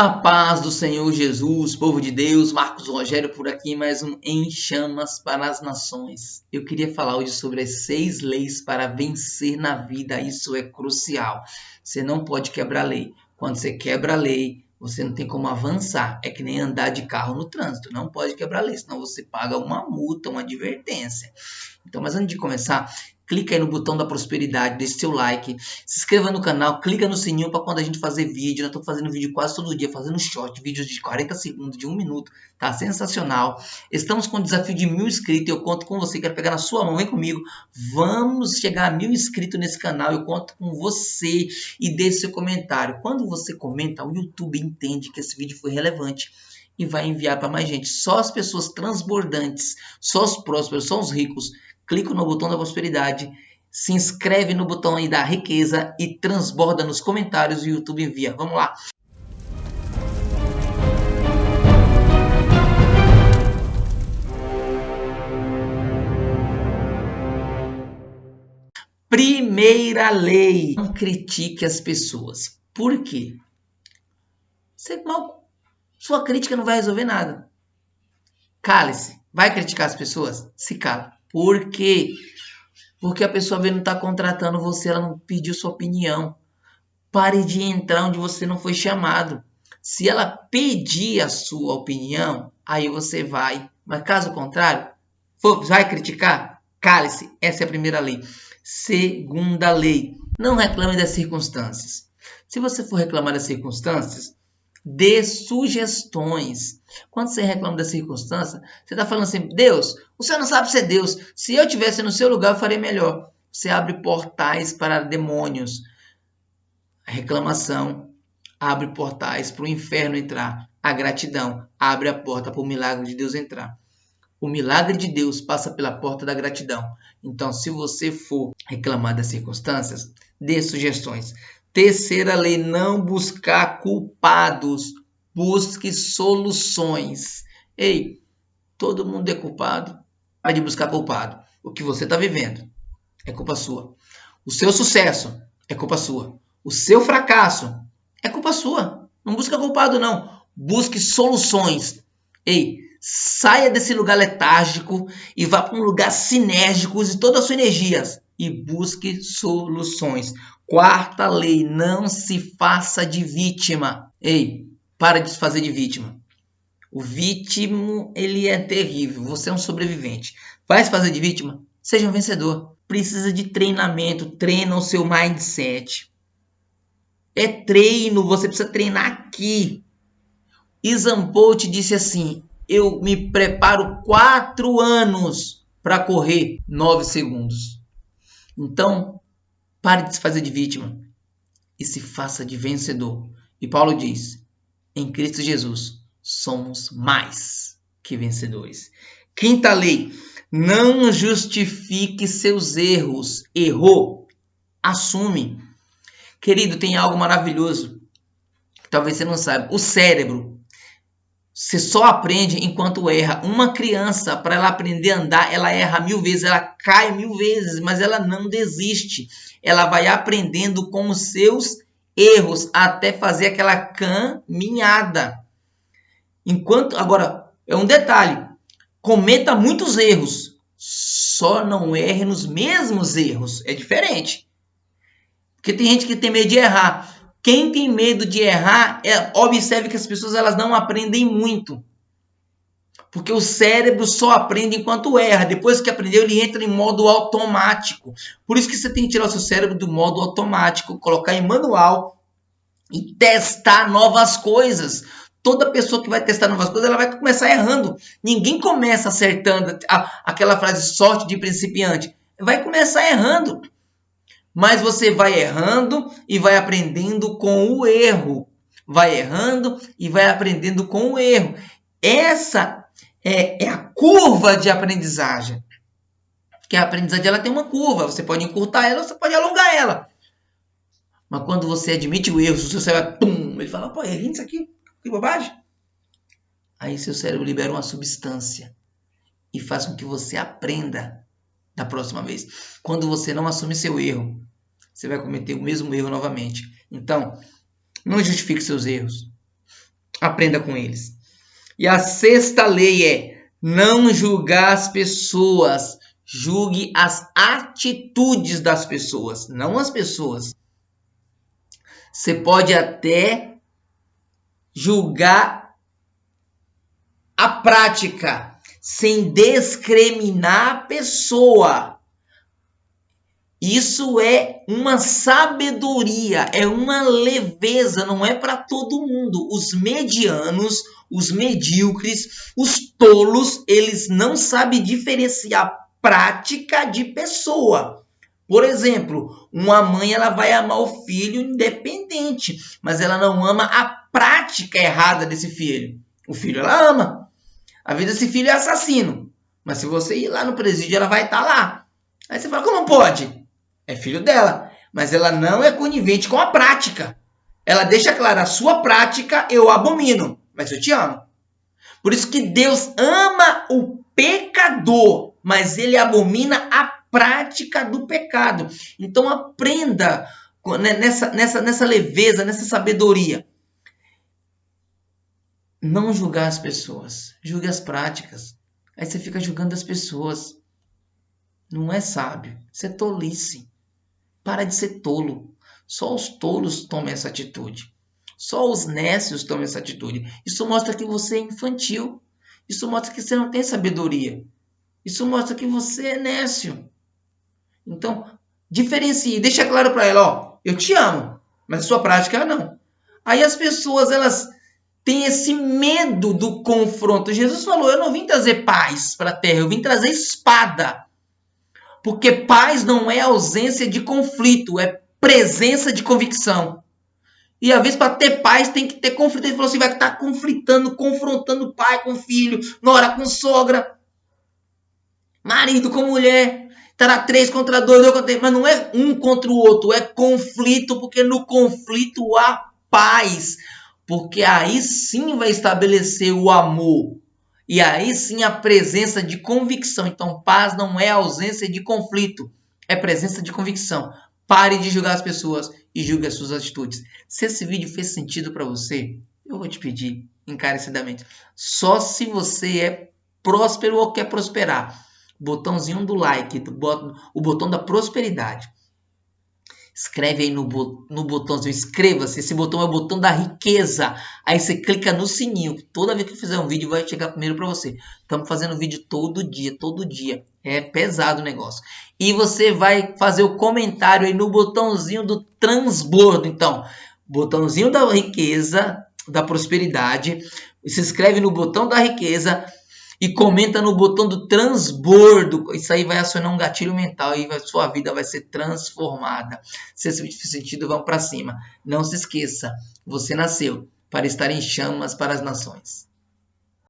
A paz do Senhor Jesus, povo de Deus, Marcos Rogério por aqui, mais um Em Chamas para as Nações. Eu queria falar hoje sobre as seis leis para vencer na vida, isso é crucial. Você não pode quebrar a lei. Quando você quebra a lei, você não tem como avançar. É que nem andar de carro no trânsito, não pode quebrar a lei, senão você paga uma multa, uma advertência. Então, mas antes de começar, clica aí no botão da prosperidade, deixe seu like, se inscreva no canal, clica no sininho para quando a gente fazer vídeo. Eu estou fazendo vídeo quase todo dia, fazendo short, vídeos de 40 segundos, de um minuto. Tá sensacional. Estamos com o desafio de mil inscritos. Eu conto com você, quero pegar na sua mão, vem comigo. Vamos chegar a mil inscritos nesse canal. Eu conto com você e deixe seu comentário. Quando você comenta, o YouTube entende que esse vídeo foi relevante e vai enviar para mais gente. Só as pessoas transbordantes, só os prósperos, só os ricos clica no botão da prosperidade, se inscreve no botão aí da riqueza e transborda nos comentários e o YouTube envia. Vamos lá! Primeira lei: não critique as pessoas. Por quê? Você mal, sua crítica não vai resolver nada. Cale-se. Vai criticar as pessoas? Se cala. Por quê? Porque a pessoa não está contratando você, ela não pediu sua opinião. Pare de entrar onde você não foi chamado. Se ela pedir a sua opinião, aí você vai. Mas caso contrário, vai criticar? Cale-se. Essa é a primeira lei. Segunda lei. Não reclame das circunstâncias. Se você for reclamar das circunstâncias, dê sugestões. Quando você reclama da circunstância, você está falando assim: Deus, você não sabe ser Deus. Se eu tivesse no seu lugar, eu faria melhor. Você abre portais para demônios. A reclamação abre portais para o inferno entrar. A gratidão abre a porta para o milagre de Deus entrar. O milagre de Deus passa pela porta da gratidão. Então, se você for reclamar das circunstâncias, dê sugestões. Terceira lei, não buscar culpados, busque soluções. Ei, todo mundo é culpado. Pare de buscar culpado. O que você está vivendo é culpa sua. O seu sucesso é culpa sua. O seu fracasso é culpa sua. Não busca culpado, não. Busque soluções. Ei, saia desse lugar letárgico e vá para um lugar sinérgico, use toda a sua energia e busque soluções. Quarta lei, não se faça de vítima. Ei, para de se fazer de vítima. O vítima, ele é terrível. Você é um sobrevivente. Vai se fazer de vítima? Seja um vencedor. Precisa de treinamento. Treina o seu mindset. É treino. Você precisa treinar aqui. Isampolt disse assim: Eu me preparo quatro anos para correr nove segundos. Então, pare de se fazer de vítima e se faça de vencedor. E Paulo diz: em Cristo Jesus somos mais que vencedores. Quinta lei: não justifique seus erros. Errou, assume. Querido, tem algo maravilhoso. Talvez você não saiba. O cérebro você só aprende enquanto erra. Uma criança, para ela aprender a andar, ela erra mil vezes, ela cai mil vezes, mas ela não desiste. Ela vai aprendendo com os seus erros até fazer aquela caminhada. Enquanto agora é um detalhe, cometa muitos erros, só não erre nos mesmos erros. É diferente. Porque tem gente que tem medo de errar. Quem tem medo de errar, é, observe que as pessoas elas não aprendem muito. Porque o cérebro só aprende enquanto erra. Depois que aprendeu, ele entra em modo automático. Por isso que você tem que tirar o seu cérebro do modo automático, colocar em manual e testar novas coisas. Toda pessoa que vai testar novas coisas, ela vai começar errando. Ninguém começa acertando aquela frase sorte de principiante. Vai começar errando mas você vai errando e vai aprendendo com o erro. Vai errando e vai aprendendo com o erro. Essa é, é a curva de aprendizagem. Que a aprendizagem ela tem uma curva. Você pode encurtar ela, você pode alongar ela. Mas quando você admite o erro, seu cérebro, pum, ele fala, pô, errei isso aqui, que bobagem. Aí seu cérebro libera uma substância e faz com que você aprenda da próxima vez. Quando você não assume seu erro, você vai cometer o mesmo erro novamente. Então, não justifique seus erros. Aprenda com eles. E a sexta lei é não julgar as pessoas. Julgue as atitudes das pessoas, não as pessoas. Você pode até julgar a prática sem discriminar a pessoa. Isso é uma sabedoria, é uma leveza, não é para todo mundo. Os medianos, os medíocres, os tolos, eles não sabem diferenciar prática de pessoa. Por exemplo, uma mãe ela vai amar o filho independente, mas ela não ama a prática errada desse filho. O filho ela ama. A vida desse filho é assassino. Mas se você ir lá no presídio, ela vai estar tá lá. Aí você fala, como pode? É filho dela. Mas ela não é conivente com a prática. Ela deixa claro, a sua prática eu abomino, mas eu te amo. Por isso que Deus ama o pecador, mas ele abomina a prática do pecado. Então aprenda né, nessa, nessa, nessa leveza, nessa sabedoria. Não julgar as pessoas, julgue as práticas. Aí você fica julgando as pessoas. Não é sábio, isso é tolice. Para de ser tolo. Só os tolos tomam essa atitude. Só os nécios tomam essa atitude. Isso mostra que você é infantil. Isso mostra que você não tem sabedoria. Isso mostra que você é nécio. Então, diferencie, deixa claro para ela, ó, eu te amo, mas a sua prática não. Aí as pessoas, elas têm esse medo do confronto. Jesus falou, eu não vim trazer paz para a terra, eu vim trazer espada. Porque paz não é ausência de conflito, é presença de convicção. E às vezes, para ter paz, tem que ter conflito. Ele falou assim: vai estar conflitando, confrontando pai com filho, nora com sogra, marido com mulher. Estará três contra dois, dois contra mas não é um contra o outro, é conflito, porque no conflito há paz. Porque aí sim vai estabelecer o amor. E aí sim a presença de convicção. Então, paz não é ausência de conflito, é presença de convicção. Pare de julgar as pessoas e julgue as suas atitudes. Se esse vídeo fez sentido para você, eu vou te pedir encarecidamente. Só se você é próspero ou quer prosperar botãozinho do like, o botão da prosperidade. Escreve aí no, no botãozinho, inscreva-se. Esse botão é o botão da riqueza. Aí você clica no sininho. Toda vez que eu fizer um vídeo, vai chegar primeiro para você. Estamos fazendo vídeo todo dia, todo dia. É pesado o negócio. E você vai fazer o comentário aí no botãozinho do transbordo. Então, botãozinho da riqueza, da prosperidade. Se inscreve no botão da riqueza e comenta no botão do transbordo. Isso aí vai acionar um gatilho mental e sua vida vai ser transformada. Se esse sentido, vamos para cima. Não se esqueça, você nasceu para estar em chamas para as nações.